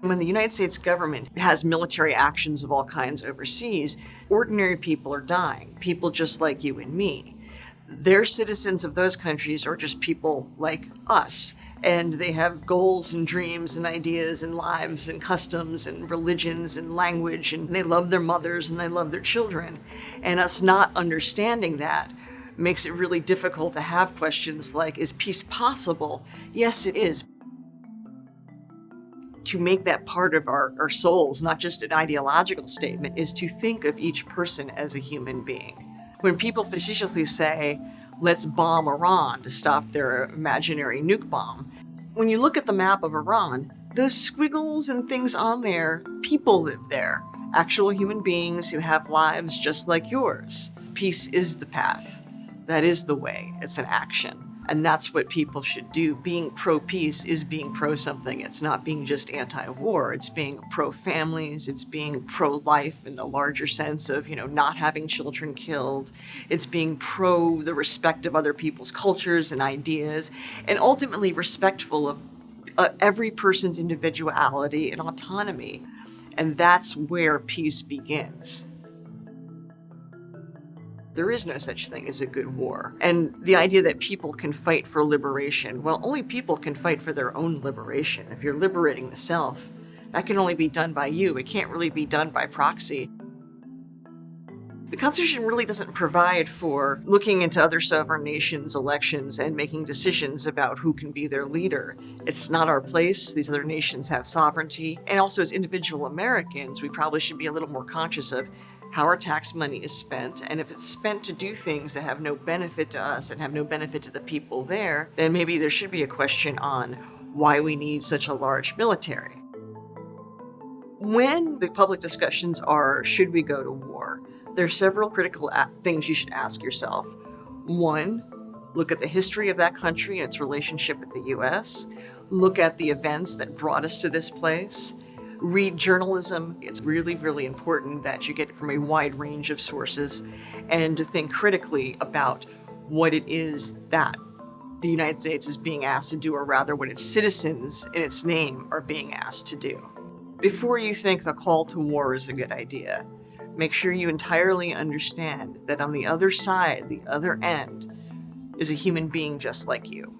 When the United States government has military actions of all kinds overseas, ordinary people are dying, people just like you and me. They're citizens of those countries are just people like us. And they have goals and dreams and ideas and lives and customs and religions and language and they love their mothers and they love their children. And us not understanding that makes it really difficult to have questions like, is peace possible? Yes, it is to make that part of our, our souls, not just an ideological statement, is to think of each person as a human being. When people facetiously say, let's bomb Iran to stop their imaginary nuke bomb, when you look at the map of Iran, those squiggles and things on there, people live there. Actual human beings who have lives just like yours. Peace is the path. That is the way. It's an action. And that's what people should do. Being pro-peace is being pro-something. It's not being just anti-war. It's being pro-families. It's being pro-life in the larger sense of, you know, not having children killed. It's being pro the respect of other people's cultures and ideas, and ultimately respectful of uh, every person's individuality and autonomy. And that's where peace begins there is no such thing as a good war. And the idea that people can fight for liberation, well, only people can fight for their own liberation. If you're liberating the self, that can only be done by you. It can't really be done by proxy. The Constitution really doesn't provide for looking into other sovereign nations' elections and making decisions about who can be their leader. It's not our place. These other nations have sovereignty. And also as individual Americans, we probably should be a little more conscious of how our tax money is spent, and if it's spent to do things that have no benefit to us and have no benefit to the people there, then maybe there should be a question on why we need such a large military. When the public discussions are, should we go to war, there are several critical things you should ask yourself. One, look at the history of that country and its relationship with the US. Look at the events that brought us to this place read journalism. It's really, really important that you get from a wide range of sources and to think critically about what it is that the United States is being asked to do, or rather what its citizens in its name are being asked to do. Before you think the call to war is a good idea, make sure you entirely understand that on the other side, the other end, is a human being just like you.